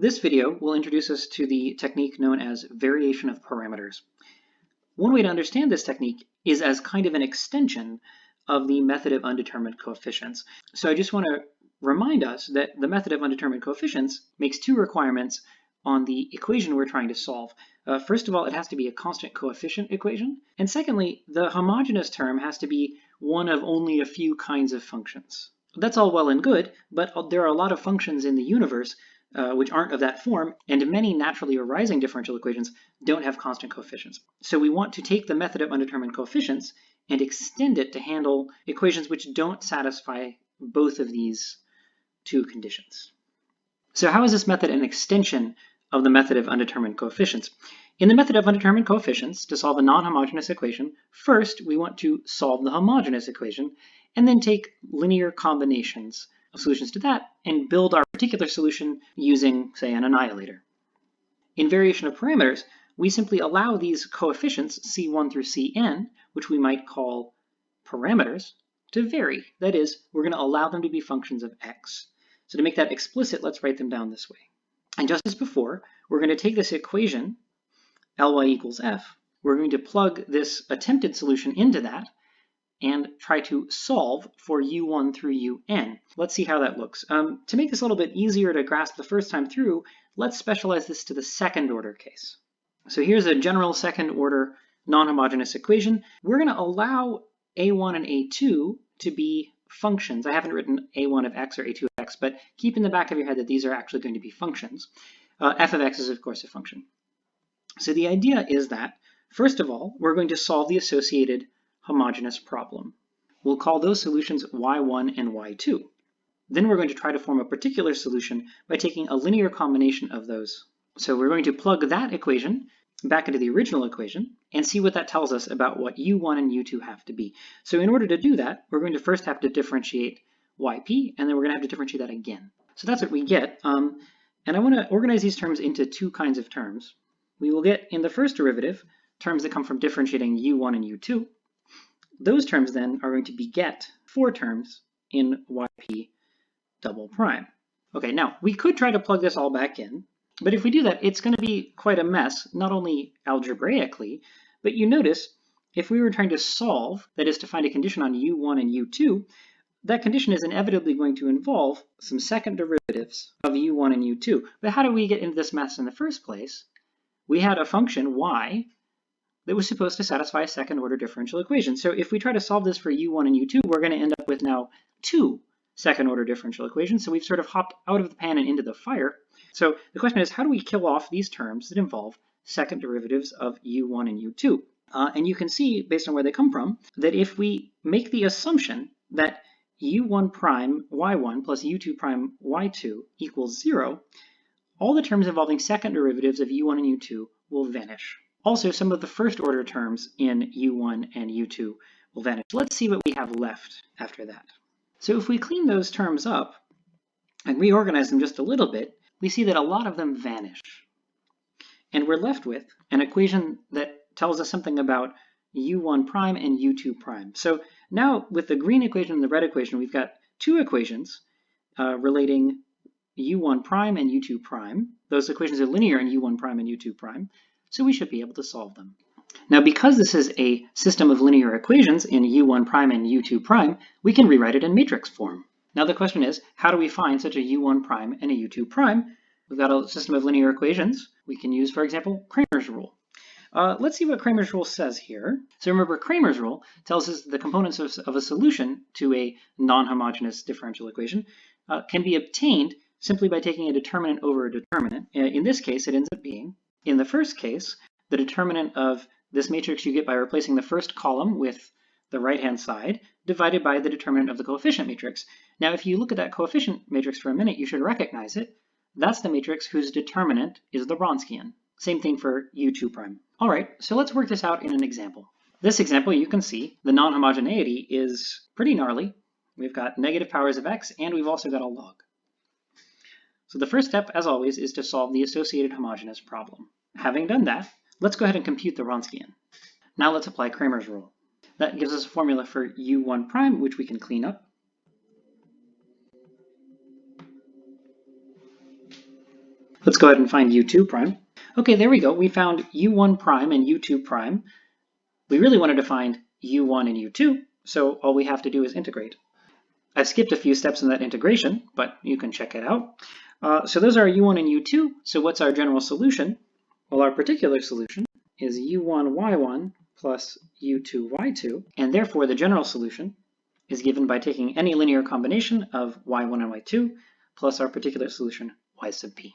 This video will introduce us to the technique known as variation of parameters. One way to understand this technique is as kind of an extension of the method of undetermined coefficients. So I just want to remind us that the method of undetermined coefficients makes two requirements on the equation we're trying to solve. Uh, first of all, it has to be a constant coefficient equation. And secondly, the homogeneous term has to be one of only a few kinds of functions. That's all well and good, but there are a lot of functions in the universe uh, which aren't of that form, and many naturally arising differential equations don't have constant coefficients. So we want to take the method of undetermined coefficients and extend it to handle equations which don't satisfy both of these two conditions. So how is this method an extension of the method of undetermined coefficients? In the method of undetermined coefficients, to solve a non-homogeneous equation, first we want to solve the homogeneous equation and then take linear combinations of solutions to that and build our particular solution using, say, an annihilator. In variation of parameters, we simply allow these coefficients, c1 through cn, which we might call parameters, to vary. That is, we're going to allow them to be functions of x. So to make that explicit, let's write them down this way. And just as before, we're going to take this equation, Ly equals f, we're going to plug this attempted solution into that, and try to solve for u1 through un. Let's see how that looks. Um, to make this a little bit easier to grasp the first time through, let's specialize this to the second order case. So here's a general second order non-homogeneous equation. We're going to allow a1 and a2 to be functions. I haven't written a1 of x or a2 of x, but keep in the back of your head that these are actually going to be functions. Uh, f of x is of course a function. So the idea is that, first of all, we're going to solve the associated homogeneous problem. We'll call those solutions y1 and y2. Then we're going to try to form a particular solution by taking a linear combination of those. So we're going to plug that equation back into the original equation and see what that tells us about what u1 and u2 have to be. So in order to do that, we're going to first have to differentiate yp, and then we're going to have to differentiate that again. So that's what we get. Um, and I want to organize these terms into two kinds of terms. We will get, in the first derivative, terms that come from differentiating u1 and u2, those terms then are going to beget four terms in yp double prime. Okay, now we could try to plug this all back in, but if we do that, it's going to be quite a mess, not only algebraically, but you notice if we were trying to solve, that is to find a condition on u1 and u2, that condition is inevitably going to involve some second derivatives of u1 and u2. But how do we get into this mess in the first place? We had a function y that was supposed to satisfy a second order differential equation. So if we try to solve this for u1 and u2, we're going to end up with now two second order differential equations. So we've sort of hopped out of the pan and into the fire. So the question is, how do we kill off these terms that involve second derivatives of u1 and u2? Uh, and you can see, based on where they come from, that if we make the assumption that u1 prime y1 plus u2 prime y2 equals zero, all the terms involving second derivatives of u1 and u2 will vanish. Also, some of the first order terms in U1 and U2 will vanish. Let's see what we have left after that. So if we clean those terms up and reorganize them just a little bit, we see that a lot of them vanish. And we're left with an equation that tells us something about u1 prime and u2 prime. So now with the green equation and the red equation, we've got two equations uh, relating u1 prime and u2 prime. Those equations are linear in u1 prime and u2 prime so we should be able to solve them. Now, because this is a system of linear equations in u1 prime and u2 prime, we can rewrite it in matrix form. Now the question is, how do we find such a u1 prime and a u2 prime? We've got a system of linear equations. We can use, for example, Cramer's rule. Uh, let's see what Cramer's rule says here. So remember, Cramer's rule tells us the components of, of a solution to a non-homogeneous differential equation uh, can be obtained simply by taking a determinant over a determinant. Uh, in this case, it ends up being in the first case, the determinant of this matrix you get by replacing the first column with the right-hand side divided by the determinant of the coefficient matrix. Now, if you look at that coefficient matrix for a minute, you should recognize it. That's the matrix whose determinant is the Wronskian. Same thing for U2 prime. All right, so let's work this out in an example. This example, you can see the non-homogeneity is pretty gnarly. We've got negative powers of x, and we've also got a log. So the first step, as always, is to solve the associated homogeneous problem. Having done that, let's go ahead and compute the Wronskian. Now let's apply Cramer's rule. That gives us a formula for u1 prime, which we can clean up. Let's go ahead and find u2 prime. Okay, there we go. We found u1 prime and u2 prime. We really wanted to find u1 and u2, so all we have to do is integrate. I've skipped a few steps in that integration, but you can check it out. Uh, so those are u1 and u2. So what's our general solution? Well, our particular solution is u1 y1 plus u2 y2, and therefore the general solution is given by taking any linear combination of y1 and y2 plus our particular solution y sub p.